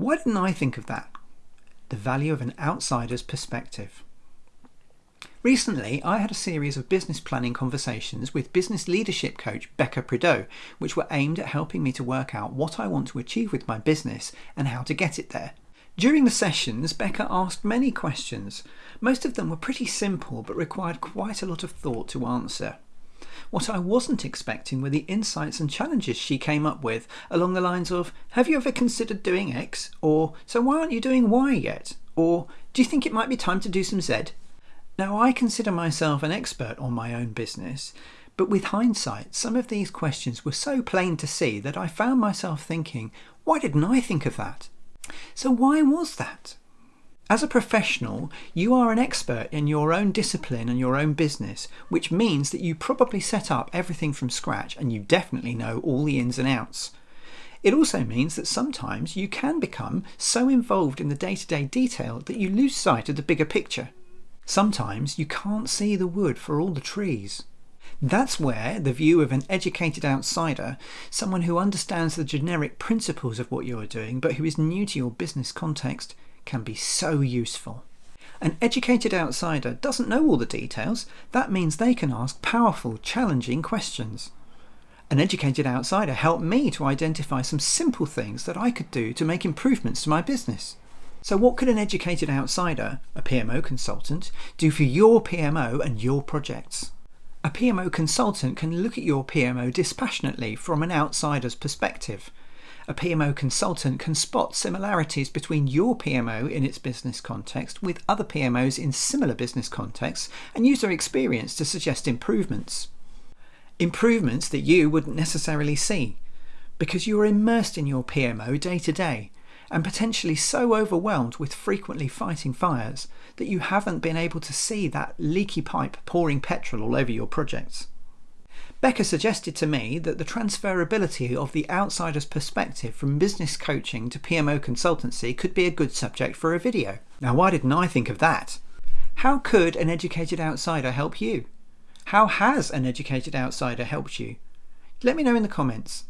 Why didn't I think of that? The value of an outsider's perspective. Recently, I had a series of business planning conversations with business leadership coach Becca Prideaux, which were aimed at helping me to work out what I want to achieve with my business and how to get it there. During the sessions, Becca asked many questions. Most of them were pretty simple but required quite a lot of thought to answer. What I wasn't expecting were the insights and challenges she came up with along the lines of Have you ever considered doing X? Or So why aren't you doing Y yet? Or Do you think it might be time to do some Z? Now, I consider myself an expert on my own business, but with hindsight, some of these questions were so plain to see that I found myself thinking, why didn't I think of that? So, why was that? As a professional, you are an expert in your own discipline and your own business, which means that you probably set up everything from scratch and you definitely know all the ins and outs. It also means that sometimes you can become so involved in the day to day detail that you lose sight of the bigger picture. Sometimes you can't see the wood for all the trees. That's where the view of an educated outsider, someone who understands the generic principles of what you're doing but who is new to your business context, can be so useful. An educated outsider doesn't know all the details, that means they can ask powerful, challenging questions. An educated outsider helped me to identify some simple things that I could do to make improvements to my business. So, what could an educated outsider, a PMO consultant, do for your PMO and your projects? A PMO consultant can look at your PMO dispassionately from an outsider's perspective. A PMO consultant can spot similarities between your PMO in its business context with other PMOs in similar business contexts and use their experience to suggest improvements. Improvements that you wouldn't necessarily see because you are immersed in your PMO day to day and potentially so overwhelmed with frequently fighting fires that you haven't been able to see that leaky pipe pouring petrol all over your projects. Becca suggested to me that the transferability of the outsider's perspective from business coaching to PMO consultancy could be a good subject for a video. Now, why didn't I think of that? How could an educated outsider help you? How has an educated outsider helped you? Let me know in the comments.